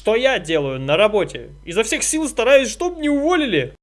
что я делаю на работе. Изо всех сил стараюсь, чтобы не уволили.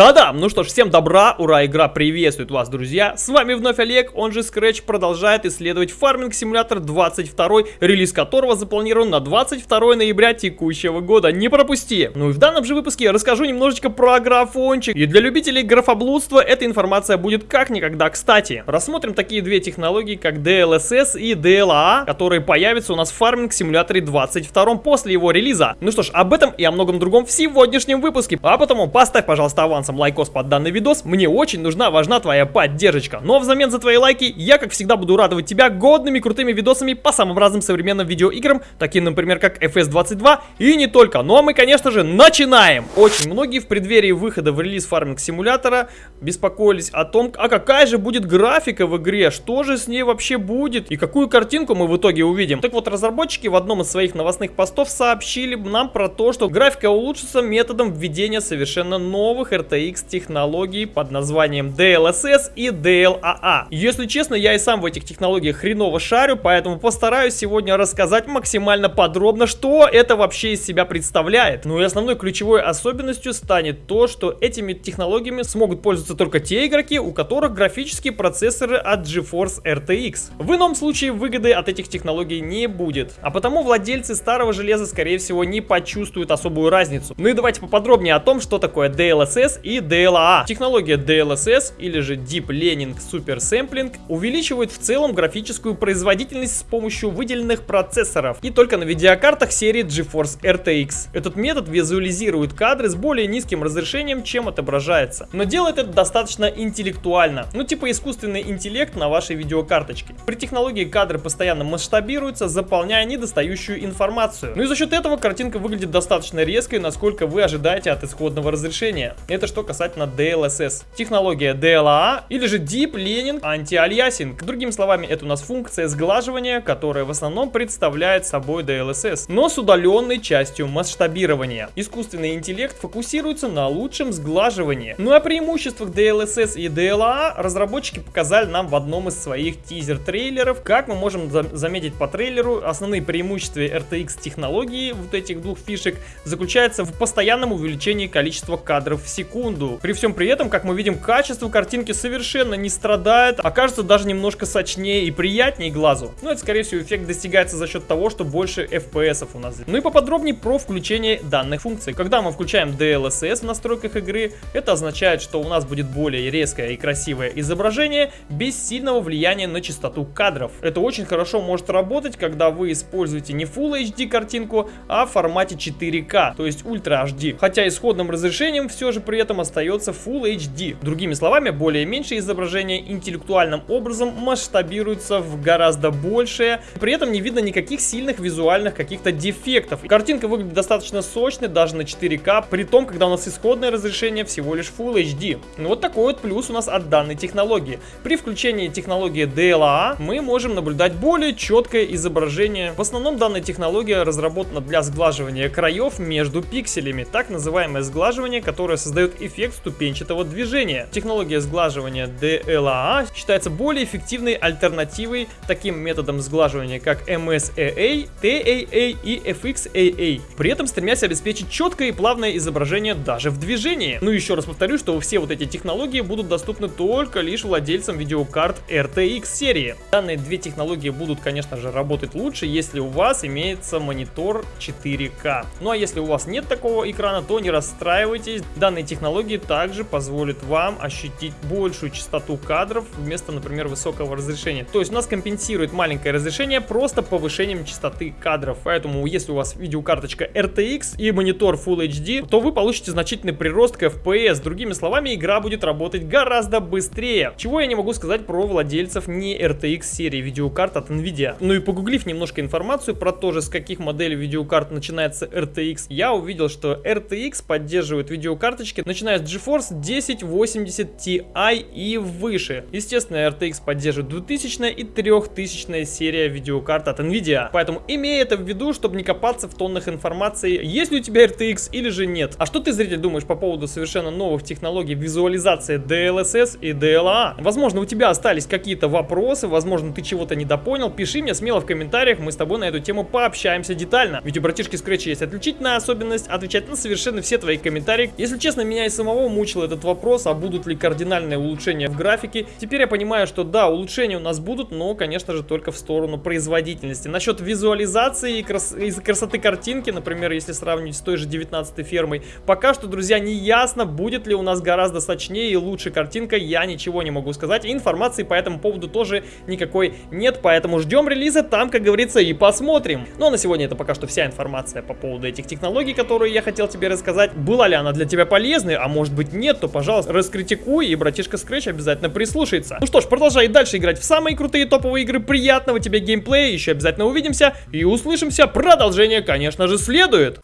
Да-да, ну что ж, всем добра, ура, игра приветствует вас, друзья. С вами вновь Олег, он же Scratch продолжает исследовать фарминг симулятор 22, релиз которого запланирован на 22 ноября текущего года. Не пропусти! Ну и в данном же выпуске я расскажу немножечко про графончик. И для любителей графоблудства эта информация будет как никогда кстати. Рассмотрим такие две технологии, как DLSS и DLA, которые появятся у нас в фарминг симуляторе 22 после его релиза. Ну что ж, об этом и о многом другом в сегодняшнем выпуске. А потому поставь, пожалуйста, аванс авансом лайкос под данный видос, мне очень нужна, важна твоя поддержка. Но взамен за твои лайки я, как всегда, буду радовать тебя годными крутыми видосами по самым разным современным видеоиграм, таким, например, как FS22 и не только. Ну а мы, конечно же, начинаем! Очень многие в преддверии выхода в релиз Farming Simulator а беспокоились о том, а какая же будет графика в игре, что же с ней вообще будет и какую картинку мы в итоге увидим. Так вот, разработчики в одном из своих новостных постов сообщили нам про то, что графика улучшится методом введения совершенно новых RT RTX технологий под названием DLSS и DLAA. Если честно, я и сам в этих технологиях хреново шарю, поэтому постараюсь сегодня рассказать максимально подробно, что это вообще из себя представляет. Ну и основной ключевой особенностью станет то, что этими технологиями смогут пользоваться только те игроки, у которых графические процессоры от GeForce RTX. В ином случае выгоды от этих технологий не будет, а потому владельцы старого железа скорее всего не почувствуют особую разницу. Ну и давайте поподробнее о том, что такое DLSS и DLA. Технология DLSS или же Deep Learning Super Sampling увеличивает в целом графическую производительность с помощью выделенных процессоров и только на видеокартах серии GeForce RTX. Этот метод визуализирует кадры с более низким разрешением, чем отображается. Но делает это достаточно интеллектуально, ну типа искусственный интеллект на вашей видеокарточке. При технологии кадры постоянно масштабируются, заполняя недостающую информацию. Ну и за счет этого картинка выглядит достаточно резкой, насколько вы ожидаете от исходного разрешения. Это что касательно DLSS. Технология DLA или же Deep Learning Anti-Aliasing. Другими словами, это у нас функция сглаживания, которая в основном представляет собой DLSS, но с удаленной частью масштабирования. Искусственный интеллект фокусируется на лучшем сглаживании. Ну а преимуществах DLSS и DLA разработчики показали нам в одном из своих тизер-трейлеров. Как мы можем заметить по трейлеру, основные преимущества RTX технологии вот этих двух фишек заключаются в постоянном увеличении количества кадров в секунду секунду. При всем при этом, как мы видим, качество картинки совершенно не страдает, а кажется даже немножко сочнее и приятнее глазу. Но это, скорее всего, эффект достигается за счет того, что больше FPS у нас. Ну и поподробнее про включение данных функций. Когда мы включаем DLSS в настройках игры, это означает, что у нас будет более резкое и красивое изображение без сильного влияния на частоту кадров. Это очень хорошо может работать, когда вы используете не Full HD картинку, а в формате 4К, то есть Ultra HD. Хотя исходным разрешением все же при этом этом остается Full HD. Другими словами, более-меньше изображение интеллектуальным образом масштабируется в гораздо большее. При этом не видно никаких сильных визуальных каких-то дефектов. Картинка выглядит достаточно сочной, даже на 4К, при том, когда у нас исходное разрешение всего лишь Full HD. Ну вот такой вот плюс у нас от данной технологии. При включении технологии DLA мы можем наблюдать более четкое изображение. В основном данная технология разработана для сглаживания краев между пикселями. Так называемое сглаживание, которое создает эффект ступенчатого движения. Технология сглаживания DLAA считается более эффективной альтернативой таким методам сглаживания, как MSAA, TAA и FXAA, при этом стремясь обеспечить четкое и плавное изображение даже в движении. Ну еще раз повторю, что все вот эти технологии будут доступны только лишь владельцам видеокарт RTX серии. Данные две технологии будут, конечно же, работать лучше, если у вас имеется монитор 4К. Ну а если у вас нет такого экрана, то не расстраивайтесь, данные технологии технологии также позволит вам ощутить большую частоту кадров вместо, например, высокого разрешения. То есть у нас компенсирует маленькое разрешение просто повышением частоты кадров. Поэтому если у вас видеокарточка RTX и монитор Full HD, то вы получите значительный прирост к FPS. Другими словами, игра будет работать гораздо быстрее. Чего я не могу сказать про владельцев не RTX серии видеокарт от Nvidia. Ну и погуглив немножко информацию про то же, с каких моделей видеокарт начинается RTX, я увидел, что RTX поддерживает видеокарточки, начиная начиная с GeForce 1080 Ti и выше. Естественно, RTX поддерживает 2000 и 3000 серия видеокарт от NVIDIA. Поэтому имей это в виду, чтобы не копаться в тоннах информации, есть ли у тебя RTX или же нет. А что ты, зритель, думаешь по поводу совершенно новых технологий визуализации DLSS и DLA? Возможно, у тебя остались какие-то вопросы, возможно, ты чего-то недопонял. Пиши мне смело в комментариях, мы с тобой на эту тему пообщаемся детально. Ведь у братишки Scratch есть отличительная особенность отвечать на совершенно все твои комментарии. Если честно, меня и самого мучил этот вопрос, а будут ли кардинальные улучшения в графике. Теперь я понимаю, что да, улучшения у нас будут, но, конечно же, только в сторону производительности. Насчет визуализации и, крас и красоты картинки, например, если сравнить с той же 19 фермой, пока что, друзья, не ясно, будет ли у нас гораздо сочнее и лучше картинка, я ничего не могу сказать. Информации по этому поводу тоже никакой нет, поэтому ждем релиза, там, как говорится, и посмотрим. Ну а на сегодня это пока что вся информация по поводу этих технологий, которые я хотел тебе рассказать. Была ли она для тебя полезной, а может быть нет, то, пожалуйста, раскритикуй, и братишка Scratch обязательно прислушается. Ну что ж, продолжай дальше играть в самые крутые топовые игры, приятного тебе геймплея, еще обязательно увидимся и услышимся. Продолжение, конечно же, следует.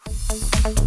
Thank you